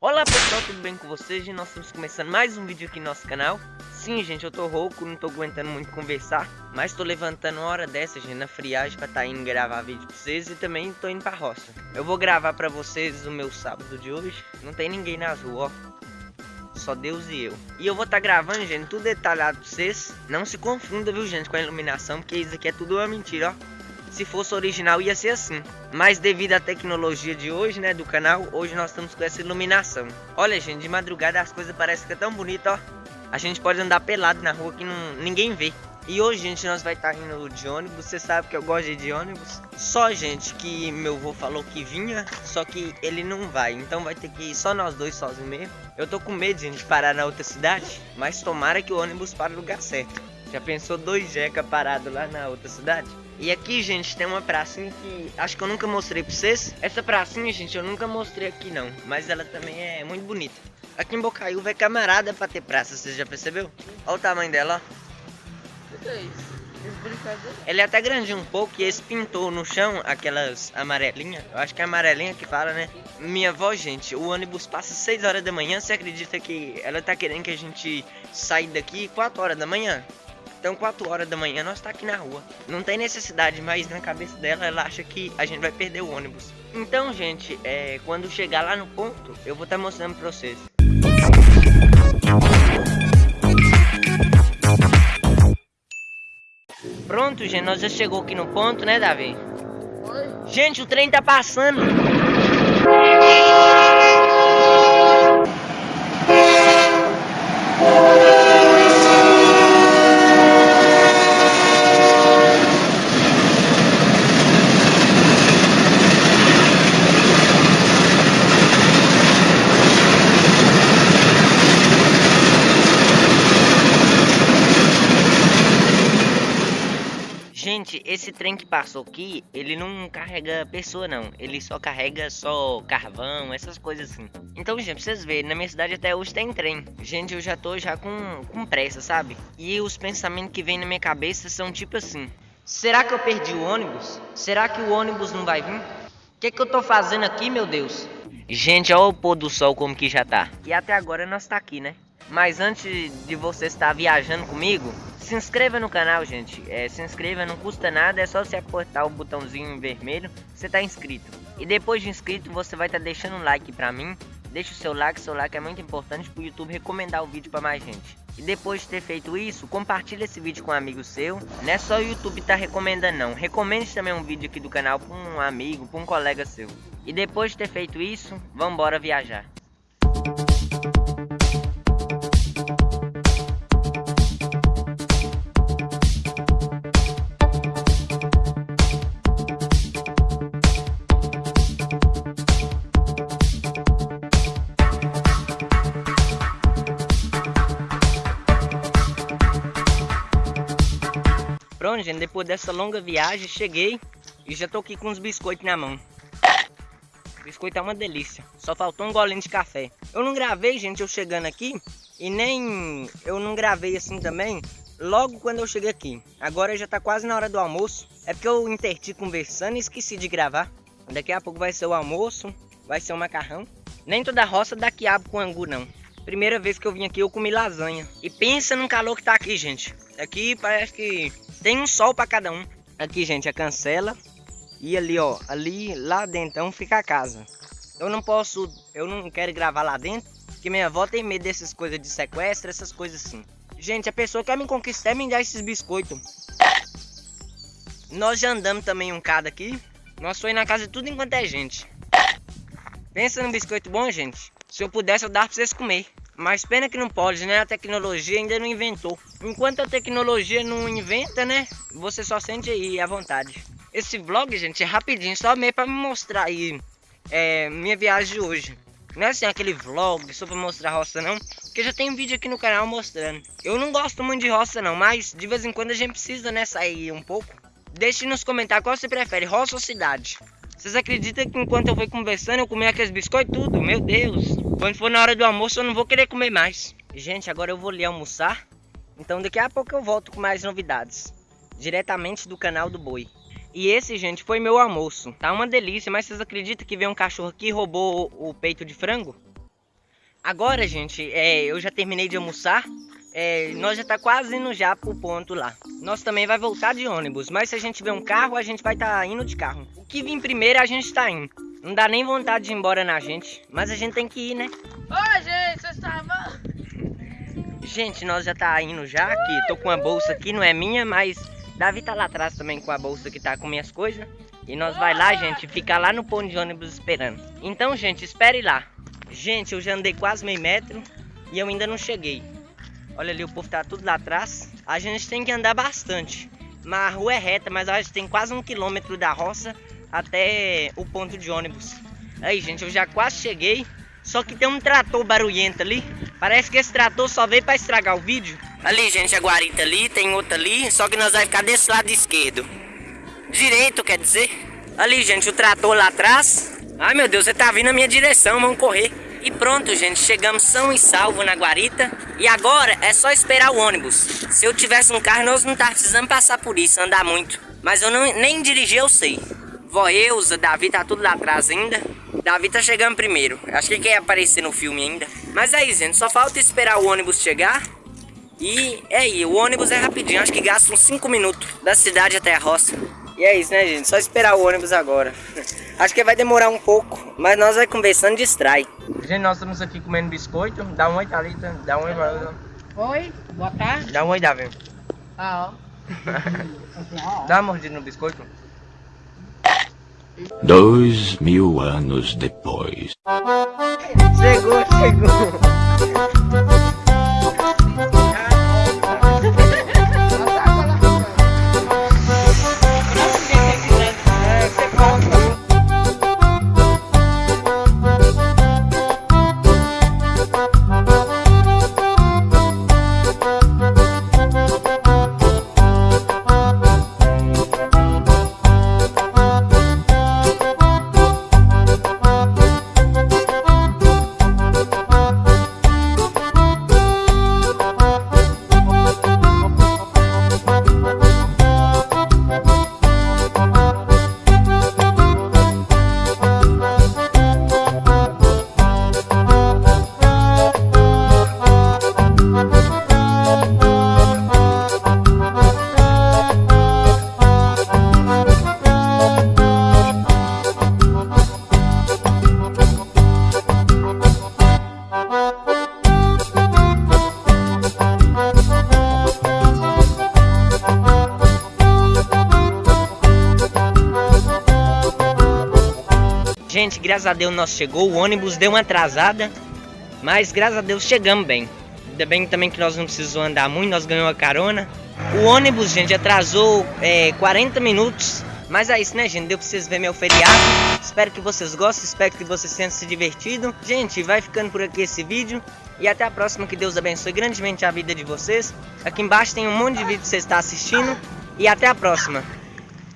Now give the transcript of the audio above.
Olá pessoal, tudo bem com vocês? E nós estamos começando mais um vídeo aqui no nosso canal. Sim, gente, eu tô rouco, não tô aguentando muito conversar Mas tô levantando uma hora dessa, gente, na friagem pra tá indo gravar vídeo pra vocês E também tô indo pra roça. Eu vou gravar pra vocês o meu sábado de hoje. Não tem ninguém nas ruas, ó. Só Deus e eu. E eu vou tá gravando, gente, tudo detalhado pra vocês. Não se confunda, viu, gente, com a iluminação Porque isso aqui é tudo uma mentira, ó se fosse original ia ser assim. Mas devido à tecnologia de hoje, né, do canal, hoje nós estamos com essa iluminação. Olha, gente, de madrugada as coisas parecem que é tão bonito, ó. A gente pode andar pelado na rua que não, ninguém vê. E hoje, gente, nós vai estar tá indo de ônibus. Você sabe que eu gosto de, de ônibus. Só, gente, que meu avô falou que vinha, só que ele não vai. Então vai ter que ir só nós dois sozinhos mesmo. Eu tô com medo, gente, de parar na outra cidade. Mas tomara que o ônibus pare no lugar certo. Já pensou dois jeca parado lá na outra cidade? E aqui, gente, tem uma pracinha que acho que eu nunca mostrei pra vocês. Essa pracinha, gente, eu nunca mostrei aqui não, mas ela também é muito bonita. Aqui em Bocaiúva é camarada pra ter praça, você já percebeu? Olha o tamanho dela, ó. O que é isso? Ela é até grande um pouco e esse pintou no chão aquelas amarelinhas. Eu acho que é amarelinha que fala, né? Minha avó, gente, o ônibus passa 6 horas da manhã. Você acredita que ela tá querendo que a gente saia daqui 4 horas da manhã? Então 4 horas da manhã nós tá aqui na rua. Não tem necessidade, mas na cabeça dela ela acha que a gente vai perder o ônibus. Então, gente, é, quando chegar lá no ponto, eu vou estar tá mostrando pra vocês. Pronto, gente, nós já chegou aqui no ponto, né, Davi? Oi? Gente, o trem tá passando. Gente, esse trem que passou aqui, ele não carrega pessoa não. Ele só carrega só carvão, essas coisas assim. Então, gente, pra vocês verem, na minha cidade até hoje tem trem. Gente, eu já tô já com, com pressa, sabe? E os pensamentos que vêm na minha cabeça são tipo assim. Será que eu perdi o ônibus? Será que o ônibus não vai vir? O que, que eu tô fazendo aqui, meu Deus? Gente, olha o pôr do sol como que já tá. E até agora nós tá aqui, né? Mas antes de você estar viajando comigo, se inscreva no canal, gente. É, se inscreva, não custa nada, é só você apertar o botãozinho vermelho, você tá inscrito. E depois de inscrito, você vai estar tá deixando um like pra mim. Deixa o seu like, seu like é muito importante pro YouTube recomendar o vídeo para mais gente. E depois de ter feito isso, compartilhe esse vídeo com um amigo seu. Não é só o YouTube tá recomendando não. Recomende também um vídeo aqui do canal para um amigo, para um colega seu. E depois de ter feito isso, vamos embora viajar. Gente, depois dessa longa viagem, cheguei e já tô aqui com os biscoitos na mão. Biscoito é uma delícia, só faltou um golinho de café. Eu não gravei, gente, eu chegando aqui e nem eu não gravei assim também logo quando eu cheguei aqui. Agora já tá quase na hora do almoço. É porque eu interti conversando e esqueci de gravar. Daqui a pouco vai ser o almoço, vai ser o macarrão. Nem toda roça dá quiabo com angu, não. Primeira vez que eu vim aqui, eu comi lasanha. E pensa no calor que tá aqui, gente. Aqui parece que tem um sol para cada um. Aqui, gente, a cancela. E ali, ó, ali, lá dentro fica a casa. Eu não posso, eu não quero gravar lá dentro, porque minha avó tem medo dessas coisas de sequestro, essas coisas assim. Gente, a pessoa quer me conquistar e me dar esses biscoitos. Nós já andamos também um cada aqui. Nós foi na casa de tudo enquanto é gente. Pensa num biscoito bom, gente. Se eu pudesse, eu dava pra vocês comer. Mas pena que não pode, né? A tecnologia ainda não inventou. Enquanto a tecnologia não inventa, né? Você só sente aí à vontade. Esse vlog, gente, é rapidinho, só meio pra me mostrar aí é, minha viagem de hoje. Não é assim aquele vlog só pra mostrar roça não, porque já tem vídeo aqui no canal mostrando. Eu não gosto muito de roça não, mas de vez em quando a gente precisa, né, sair um pouco. Deixe nos comentários qual você prefere, roça ou cidade. Vocês acreditam que enquanto eu fui conversando eu comi aqueles biscoitos tudo? Meu Deus! Quando for na hora do almoço eu não vou querer comer mais. Gente, agora eu vou ali almoçar. Então daqui a pouco eu volto com mais novidades. Diretamente do canal do Boi. E esse, gente, foi meu almoço. Tá uma delícia, mas vocês acreditam que veio um cachorro aqui e roubou o, peito de frango? Agora, gente, é, eu já terminei de almoçar. É, nós já tá quase indo já pro ponto lá. Nós também vai voltar de ônibus, mas se a gente ver um carro, a gente vai estar tá indo de carro. O que vir primeiro, a gente tá indo. Não dá nem vontade de ir embora na gente, mas a gente tem que ir, né? Oi, gente, vocês estavam... Gente, nós já tá indo já aqui. Tô com uma bolsa aqui, não é minha, mas Davi tá lá atrás também com a bolsa que tá com minhas coisas. E nós vai lá, gente, ficar lá no ponto de ônibus esperando. Então, gente, espere lá. Gente, eu já andei quase meio metro e eu ainda não cheguei. Olha ali, o povo tá tudo lá atrás. A gente tem que andar bastante. Mas a rua é reta, mas a gente tem quase um quilômetro da roça até o ponto de ônibus. Aí, gente, eu já quase cheguei. Só que tem um trator barulhento ali. Parece que esse trator só veio para estragar o vídeo. Ali, gente, a guarita ali, tem outra ali. Só que nós vamos ficar desse lado esquerdo. Direito, quer dizer. Ali, gente, o trator lá atrás. Ai, meu Deus, você tá vindo na minha direção, vamos correr. E pronto, gente, chegamos são e salvo na guarita. E agora é só esperar o ônibus. Se eu tivesse um carro, nós não tá precisando passar por isso, andar muito. Mas eu não, nem dirigir, eu sei. Vó Eusa, Davi tá tudo lá atrás ainda. Davi tá chegando primeiro. Acho que quer aparecer no filme ainda. Mas é isso, gente. Só falta esperar o ônibus chegar. E é aí, o ônibus é rapidinho. Acho que gasta uns 5 minutos da cidade até a roça. E é isso, né, gente? Só esperar o ônibus agora. Acho que vai demorar um pouco, mas nós vai conversando distrai. Gente, nós estamos aqui comendo biscoito. Dá um oi, Thalita. Dá um oi, Marlon. Oi, boa tarde. Dá um oi, Davi. Ah, ó. Dá uma mordida no biscoito. Dois mil anos depois. Chegou, chegou. Gente, graças a Deus nós chegou, o ônibus deu uma atrasada, mas graças a Deus chegamos bem. Ainda bem também que nós não precisamos andar muito, nós ganhamos a carona. O ônibus, gente, atrasou é, 40 minutos, mas é isso, né, gente? Deu pra vocês verem meu feriado. Espero que vocês gostem, espero que vocês tenham se divertido. Gente, vai ficando por aqui esse vídeo. E até a próxima, que Deus abençoe grandemente a vida de vocês. Aqui embaixo tem um monte de vídeo que você está assistindo. E até a próxima.